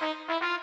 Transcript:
Música